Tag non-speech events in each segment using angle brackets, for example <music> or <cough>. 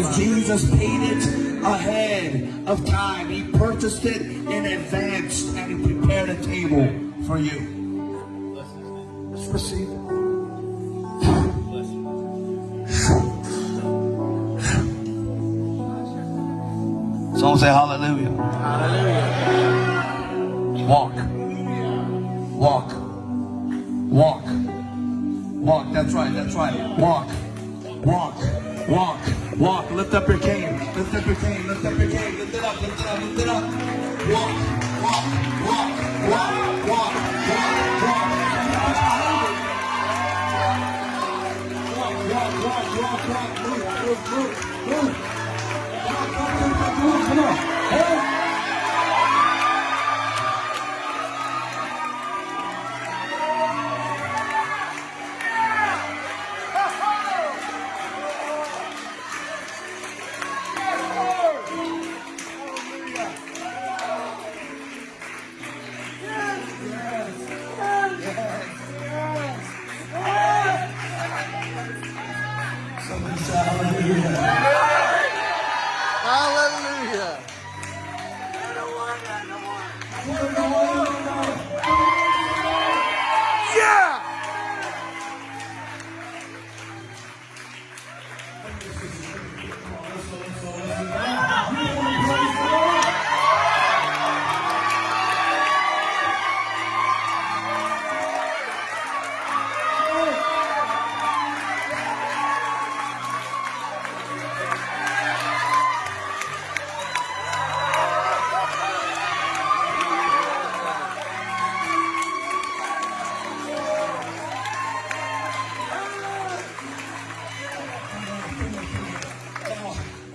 Because Jesus paid it ahead of time. He purchased it in advance and he prepared a table for you. Let's receive it. Someone say hallelujah. Hallelujah. Walk. Walk. Walk. Walk. That's right. That's right. Walk. Walk. Walk. Walk, lift up your cane. Lift up your cane, lift up your cane. Lift it up, lift it up, lift it up. Walk, walk, walk, walk, walk, walk, walk. Walk, walk, walk, walk, walk. Move, move, move, move.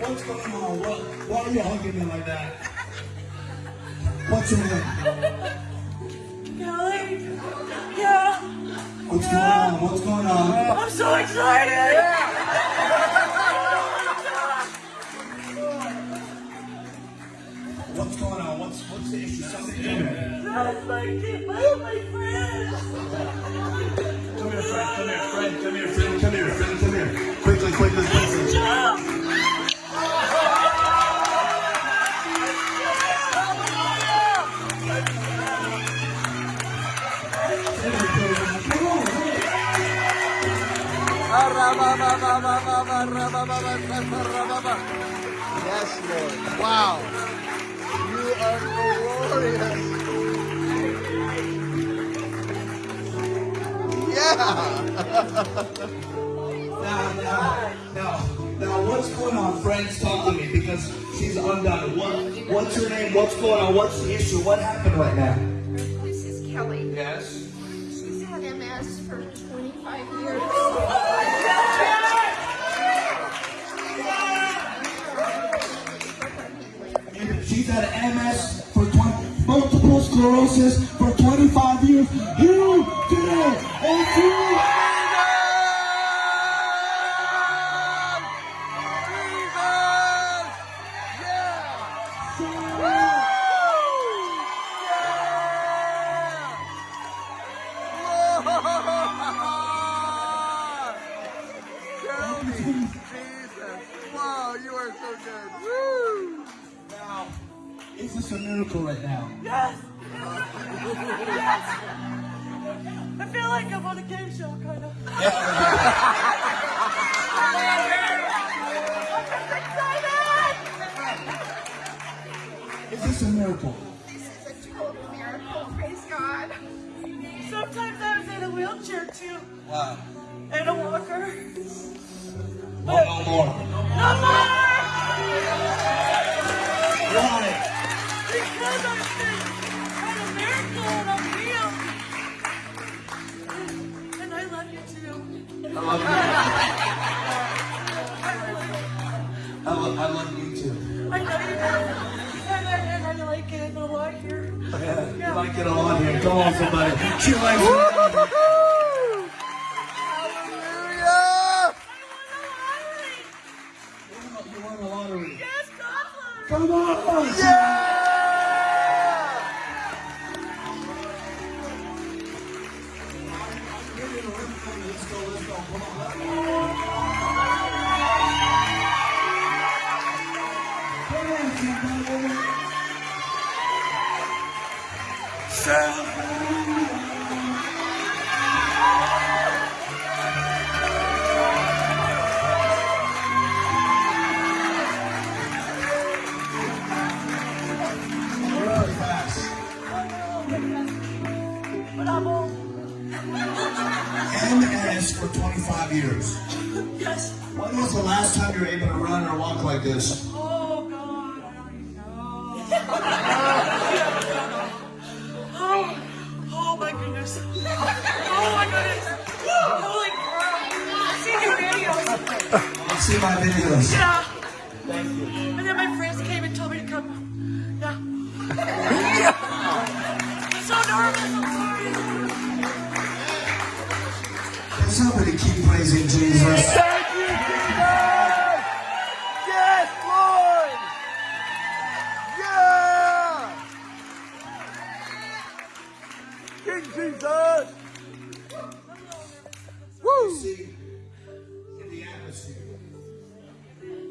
What's going on? What, why are you hugging me like that? What's your name? Kelly? Yeah, What's going on? What's going on? I'm so excited! What's going on? What's what's the issue? Something new. That's my kid, my, my friend! Come here, friend. Come here, friend. Come here, friend. Come here, friend. Come here. Quickly, quickly, quickly. Yes, Lord. Wow. You are glorious. Yeah. Now, now, now, now, what's going on, friends? Talk to me because she's undone. What, what's your name? What's going on? What's the issue? What happened right now? This is Kelly. Yes. She's had MS for 25 years. MS for 20, multiple sclerosis for 25 years. You did it! And you <laughs> Wow, you are so good. Woo! Now, is this a miracle right now? Yes! yes! I feel like I'm on a game show, kind of. Is this a miracle? This is a total miracle. Praise God. Sometimes I was in a wheelchair too, Wow. and a walker. Oh, no more. No more! Love, I love you too. I know you do. And I, and I like it a lot here. Yeah, you like it on here. Come on, somebody. She likes it. MS for 25 years. Yes. When was the last time you were able to run or walk like this? Oh God, I don't even know. oh, oh my goodness. Oh my goodness. Holy crap. I've seen your videos. Let's see my videos. Yeah. And then keep praising Jesus? Thank you, Jesus! Yes, Lord! Yeah! King Jesus! Woo! See, in the atmosphere,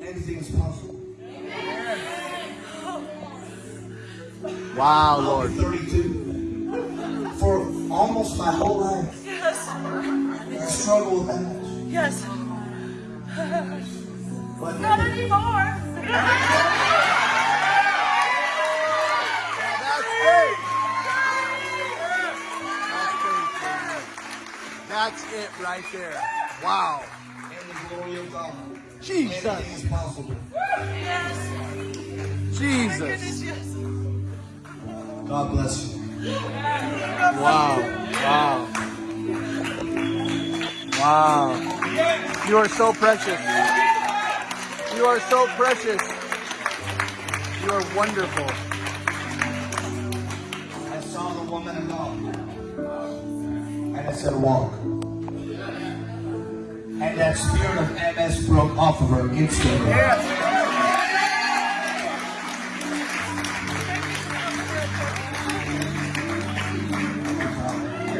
anything is possible. Wow, I'll Lord. 32. For almost my whole life, Yes. I struggle with that. Yes. Not anymore. That's it! That's it right there. Wow. in the glory of God, Jesus. anything is possible. Yes. Jesus. Goodness, yes. God bless you. Wow. Wow. Wow. You are so precious. You are so precious. You are wonderful. I saw the woman of God. And I said, walk. And that spirit of MS broke off of her instantly.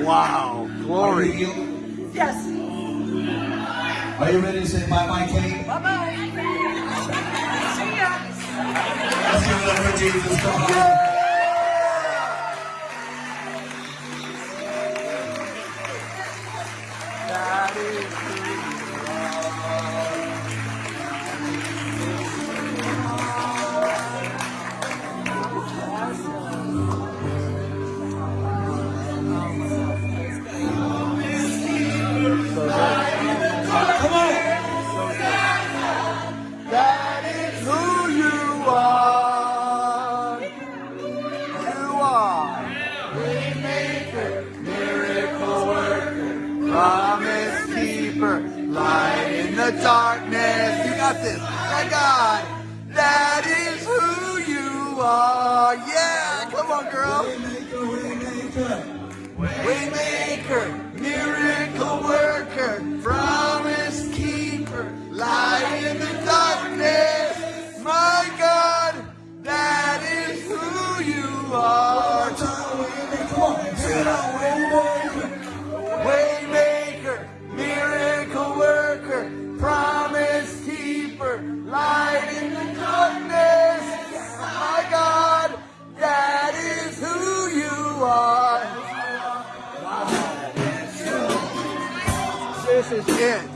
Wow. Are you Glory. healed? Yes. Are you ready to say bye-bye, Kate? Bye bye. See ya. Let's give it up for Jesus. Come on. On, girl. Waymaker, miracle This is it.